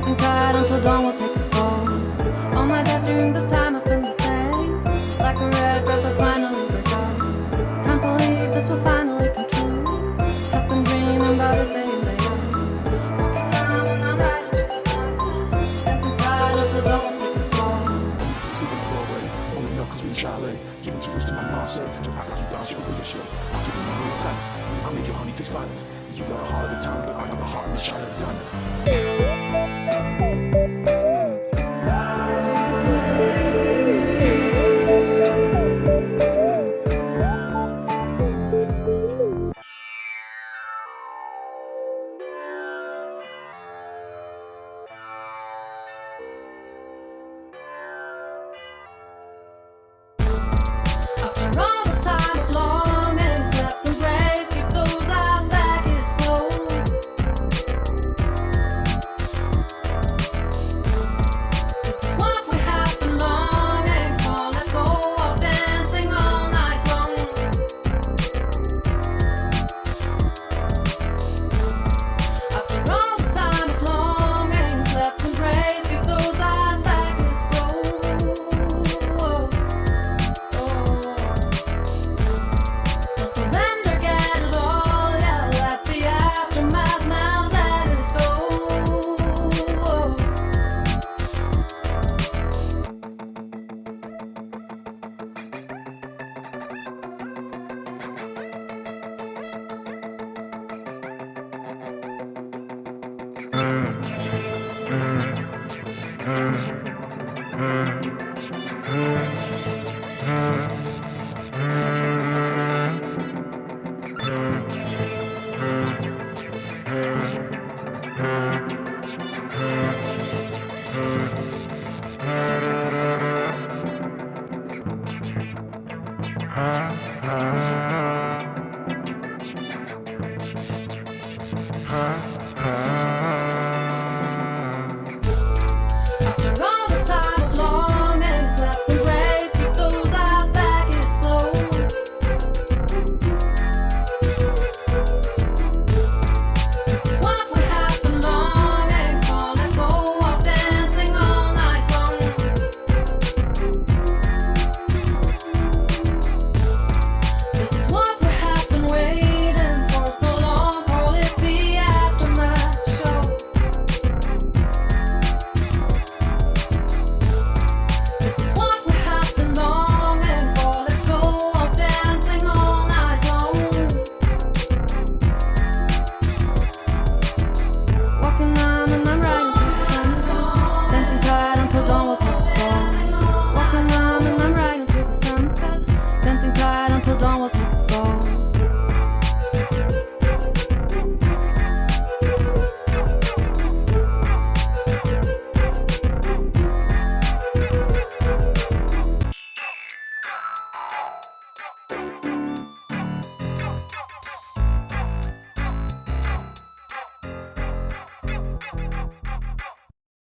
sunset Dancing tight until dawn will take its toll All my days during this time have been the same. Like a red dress that's finally out Can't believe this will finally come true. I've been dreaming about it day in day out Walking down and I'm riding to the sunset. Dancing tight until dawn will take its toll Sleep on Broadway, only milk we in chalet. You introduced to my Marseille, don't act like you bounce your way shit I'll give you my real sight, I'll make your honey taste violent. You got a heart of a town, but I got the heart of a child done Huh?